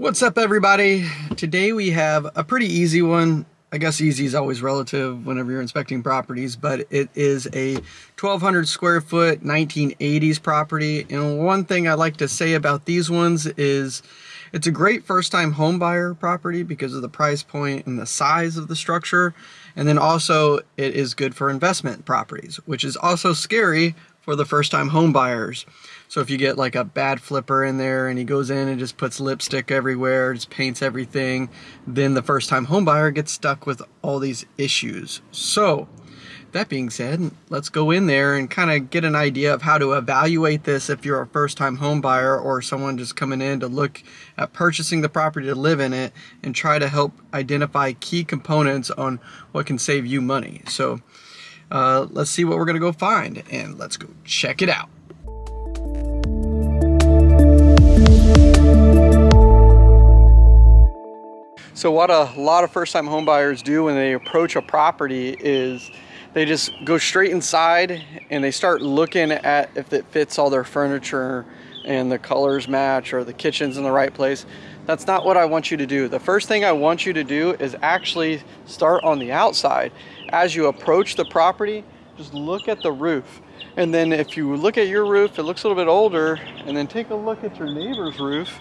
What's up everybody? Today we have a pretty easy one. I guess easy is always relative whenever you're inspecting properties, but it is a 1200 square foot 1980s property. And one thing I like to say about these ones is it's a great first time home buyer property because of the price point and the size of the structure. And then also it is good for investment properties, which is also scary for the first time home buyers. So if you get like a bad flipper in there and he goes in and just puts lipstick everywhere, just paints everything, then the first time home buyer gets stuck with all these issues. So that being said, let's go in there and kind of get an idea of how to evaluate this if you're a first time home buyer or someone just coming in to look at purchasing the property to live in it and try to help identify key components on what can save you money. So uh, let's see what we're gonna go find and let's go check it out. So what a lot of first-time homebuyers do when they approach a property is they just go straight inside and they start looking at if it fits all their furniture and the colors match or the kitchen's in the right place. That's not what I want you to do. The first thing I want you to do is actually start on the outside. As you approach the property, just look at the roof. And then if you look at your roof, it looks a little bit older, and then take a look at your neighbor's roof.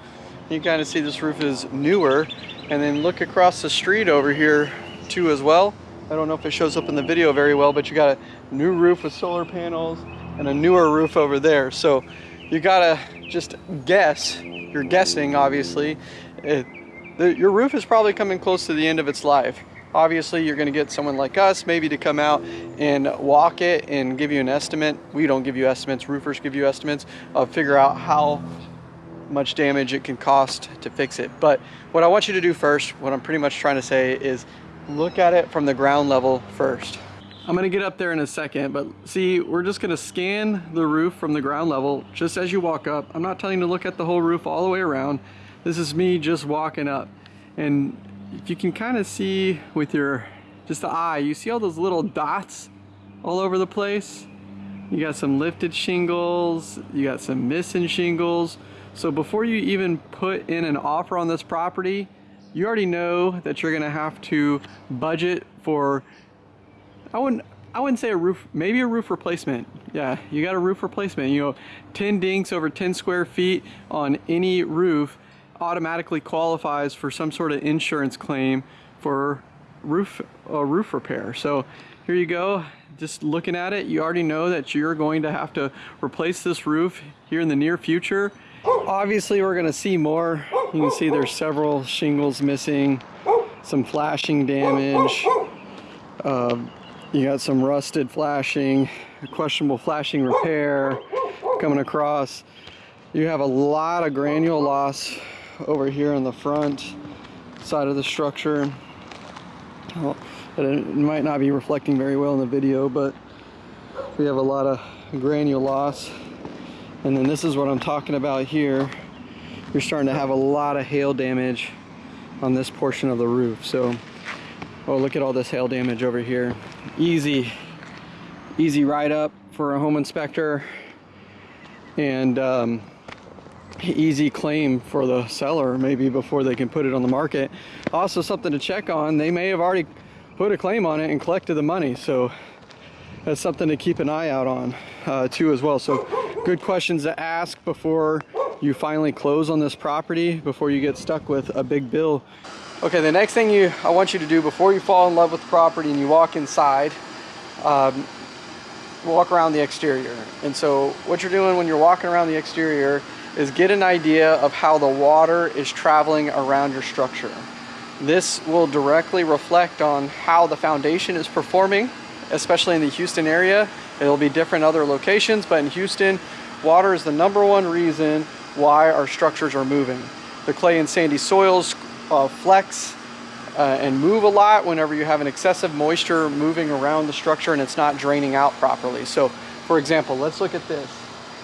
You kind of see this roof is newer and then look across the street over here too as well. I don't know if it shows up in the video very well, but you got a new roof with solar panels and a newer roof over there. So you gotta just guess, you're guessing obviously, it, the, your roof is probably coming close to the end of its life. Obviously, you're gonna get someone like us maybe to come out and walk it and give you an estimate. We don't give you estimates, roofers give you estimates of figure out how much damage it can cost to fix it. But what I want you to do first, what I'm pretty much trying to say is look at it from the ground level first. I'm gonna get up there in a second, but see, we're just gonna scan the roof from the ground level just as you walk up. I'm not telling you to look at the whole roof all the way around. This is me just walking up. And if you can kind of see with your, just the eye, you see all those little dots all over the place? You got some lifted shingles, you got some missing shingles, so before you even put in an offer on this property, you already know that you're gonna have to budget for, I wouldn't, I wouldn't say a roof, maybe a roof replacement. Yeah, you got a roof replacement. You know, 10 dinks over 10 square feet on any roof automatically qualifies for some sort of insurance claim for roof uh, roof repair. So here you go. Just looking at it, you already know that you're going to have to replace this roof here in the near future. Obviously, we're gonna see more. You can see there's several shingles missing, some flashing damage. Uh, you got some rusted flashing, questionable flashing repair coming across. You have a lot of granule loss over here on the front side of the structure. Well, it might not be reflecting very well in the video, but we have a lot of granule loss and then this is what I'm talking about here. You're starting to have a lot of hail damage on this portion of the roof. So, oh, look at all this hail damage over here. Easy, easy ride up for a home inspector and um, easy claim for the seller maybe before they can put it on the market. Also something to check on, they may have already put a claim on it and collected the money. So that's something to keep an eye out on uh, too as well. So good questions to ask before you finally close on this property, before you get stuck with a big bill. Okay, the next thing you I want you to do before you fall in love with the property and you walk inside, um, walk around the exterior. And so what you're doing when you're walking around the exterior is get an idea of how the water is traveling around your structure. This will directly reflect on how the foundation is performing, especially in the Houston area It'll be different other locations, but in Houston, water is the number one reason why our structures are moving. The clay and sandy soils uh, flex uh, and move a lot whenever you have an excessive moisture moving around the structure and it's not draining out properly. So for example, let's look at this.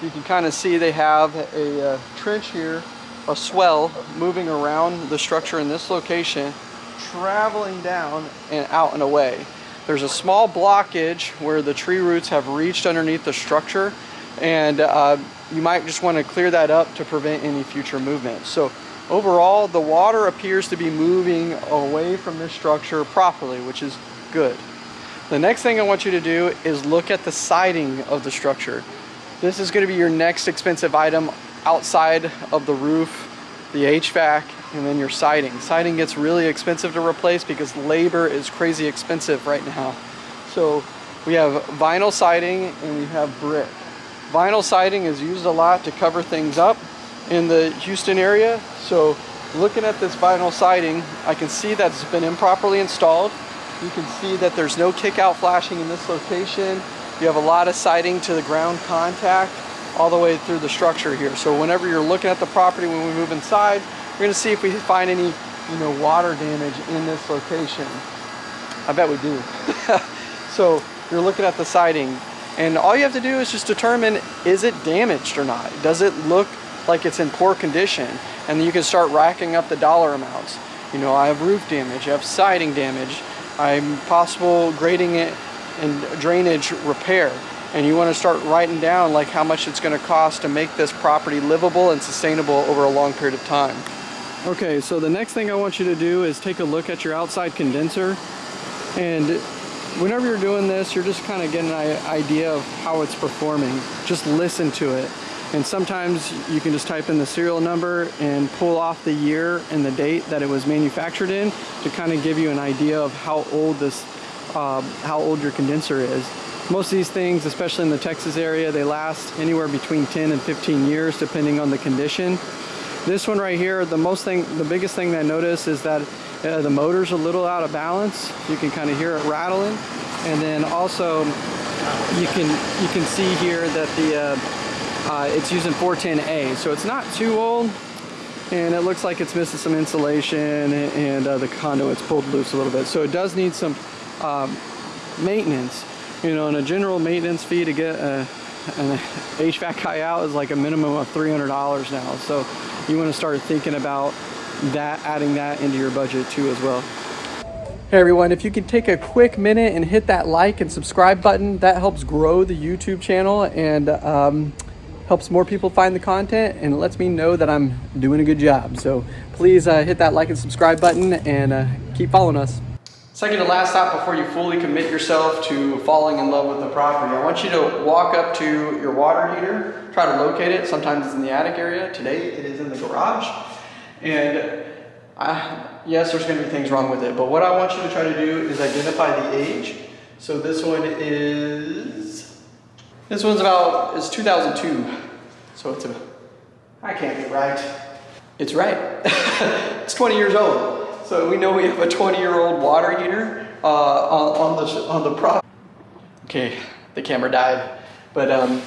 You can kind of see they have a uh, trench here, a swell moving around the structure in this location, traveling down and out and away. There's a small blockage where the tree roots have reached underneath the structure and uh, you might just want to clear that up to prevent any future movement. So overall the water appears to be moving away from this structure properly, which is good. The next thing I want you to do is look at the siding of the structure. This is gonna be your next expensive item outside of the roof, the HVAC, and then your siding. Siding gets really expensive to replace because labor is crazy expensive right now. So we have vinyl siding and we have brick. Vinyl siding is used a lot to cover things up in the Houston area. So looking at this vinyl siding, I can see that it's been improperly installed. You can see that there's no kick out flashing in this location. You have a lot of siding to the ground contact all the way through the structure here. So whenever you're looking at the property when we move inside, we're gonna see if we find any you know, water damage in this location. I bet we do. so you're looking at the siding and all you have to do is just determine is it damaged or not? Does it look like it's in poor condition? And you can start racking up the dollar amounts. You know, I have roof damage, I have siding damage, I'm possible grading it and drainage repair. And you want to start writing down like how much it's going to cost to make this property livable and sustainable over a long period of time. Okay, so the next thing I want you to do is take a look at your outside condenser. And whenever you're doing this, you're just kind of getting an idea of how it's performing. Just listen to it. And sometimes you can just type in the serial number and pull off the year and the date that it was manufactured in to kind of give you an idea of how old this, uh, how old your condenser is. Most of these things, especially in the Texas area, they last anywhere between 10 and 15 years depending on the condition. This one right here, the most thing, the biggest thing I notice is that uh, the motor's a little out of balance. You can kind of hear it rattling. And then also you can you can see here that the uh, uh, it's using 410A, so it's not too old, and it looks like it's missing some insulation, and uh, the conduit's pulled loose a little bit. So it does need some um, maintenance. You know, and a general maintenance fee to get a, an HVAC guy out is like a minimum of $300 now. So you want to start thinking about that, adding that into your budget too as well. Hey everyone, if you could take a quick minute and hit that like and subscribe button, that helps grow the YouTube channel and um, helps more people find the content and lets me know that I'm doing a good job. So please uh, hit that like and subscribe button and uh, keep following us. Second to last stop before you fully commit yourself to falling in love with the property. I want you to walk up to your water heater, try to locate it. Sometimes it's in the attic area. Today it is in the garage. And I, yes, there's gonna be things wrong with it, but what I want you to try to do is identify the age. So this one is this one's about, it's 2002. So it's a, I can't be right. It's right. it's 20 years old. So we know we have a 20 year old water heater uh, on, on, the, on the prop. Okay, the camera died. But um,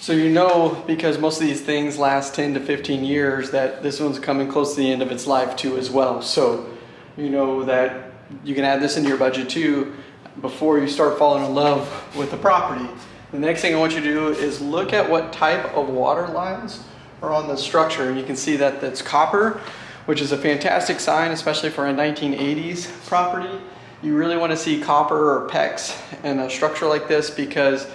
so you know, because most of these things last 10 to 15 years, that this one's coming close to the end of its life too as well. So you know that you can add this into your budget too before you start falling in love with the property. The next thing I want you to do is look at what type of water lines are on the structure. And you can see that that's copper, which is a fantastic sign, especially for a 1980s property. You really want to see copper or PEX in a structure like this because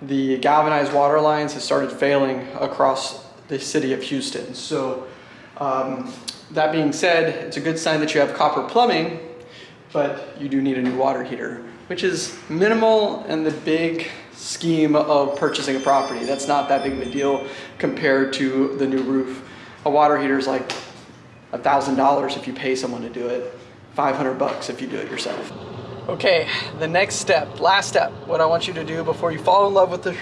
the galvanized water lines have started failing across the city of Houston. So um, that being said, it's a good sign that you have copper plumbing, but you do need a new water heater, which is minimal in the big scheme of purchasing a property. That's not that big of a deal compared to the new roof. A water heater is like a thousand dollars if you pay someone to do it, 500 bucks if you do it yourself. Okay, the next step, last step, what I want you to do before you fall in love with the,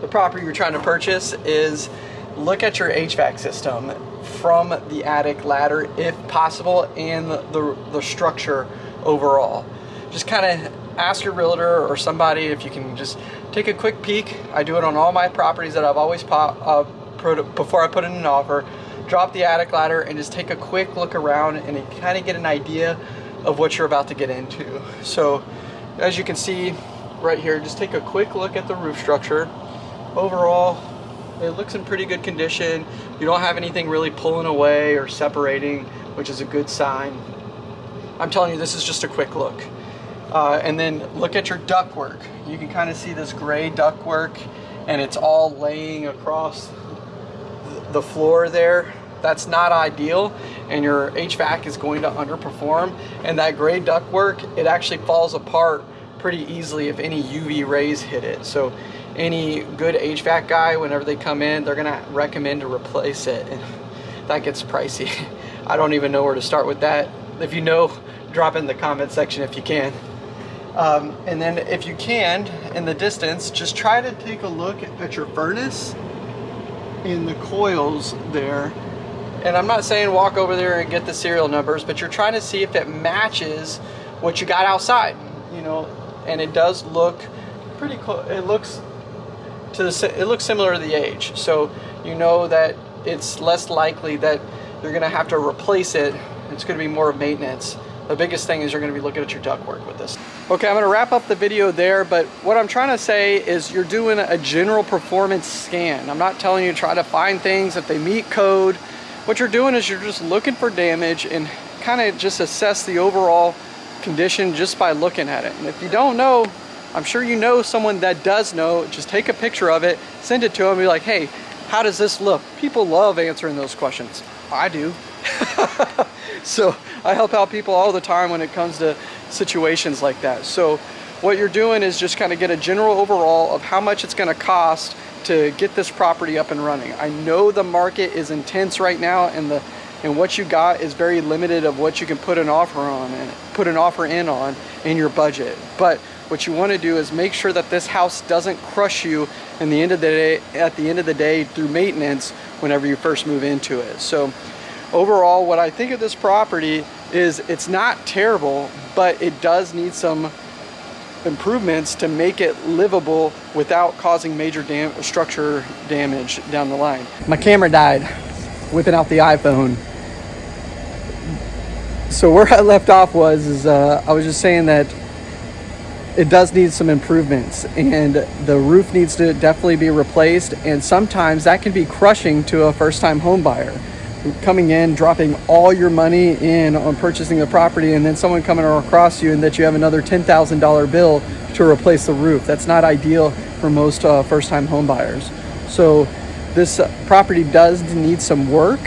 the property you're trying to purchase is look at your HVAC system from the attic ladder if possible and the, the, structure overall. Just kind of ask your realtor or somebody if you can just take a quick peek. I do it on all my properties that I've always uh, before I put in an offer. Drop the attic ladder and just take a quick look around and kind of get an idea of what you're about to get into. So as you can see right here, just take a quick look at the roof structure. Overall, it looks in pretty good condition. You don't have anything really pulling away or separating, which is a good sign. I'm telling you, this is just a quick look. Uh, and then look at your ductwork. You can kind of see this gray ductwork and it's all laying across the floor there. that's not ideal and your HVAC is going to underperform. And that gray ductwork, it actually falls apart pretty easily if any UV rays hit it. So any good HVAC guy, whenever they come in, they're gonna recommend to replace it. And that gets pricey. I don't even know where to start with that. If you know, drop in the comment section if you can. Um, and then if you can, in the distance, just try to take a look at your furnace in the coils there. And I'm not saying walk over there and get the serial numbers, but you're trying to see if it matches what you got outside, you know, and it does look pretty close. It looks to the, it looks similar to the age. So you know that it's less likely that you're gonna have to replace it. It's gonna be more maintenance. The biggest thing is you're gonna be looking at your ductwork with this. Okay, I'm gonna wrap up the video there, but what I'm trying to say is you're doing a general performance scan. I'm not telling you to try to find things if they meet code. What you're doing is you're just looking for damage and kind of just assess the overall condition just by looking at it. And if you don't know, I'm sure you know someone that does know, just take a picture of it, send it to them, be like, hey, how does this look? People love answering those questions. I do. so I help out people all the time when it comes to situations like that. So what you're doing is just kind of get a general overall of how much it's going to cost to get this property up and running. I know the market is intense right now and the and what you got is very limited of what you can put an offer on and put an offer in on in your budget. But what you want to do is make sure that this house doesn't crush you in the end of the day at the end of the day through maintenance whenever you first move into it. So overall what I think of this property is it's not terrible, but it does need some improvements to make it livable without causing major dam structure damage down the line. My camera died whipping out the iPhone. So where I left off was is uh, I was just saying that it does need some improvements and the roof needs to definitely be replaced and sometimes that can be crushing to a first-time home buyer coming in, dropping all your money in on purchasing the property, and then someone coming across you and that you have another $10,000 bill to replace the roof. That's not ideal for most uh, first-time home buyers. So this uh, property does need some work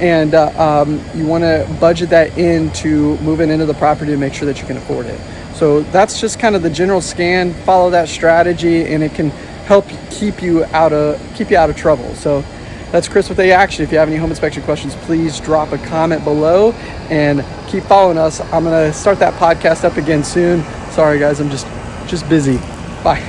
and uh, um, you want to budget that into moving into the property to make sure that you can afford it. So that's just kind of the general scan, follow that strategy and it can help keep you out of keep you out of trouble. So that's Chris with A Action. If you have any home inspection questions, please drop a comment below and keep following us. I'm gonna start that podcast up again soon. Sorry guys, I'm just just busy. Bye.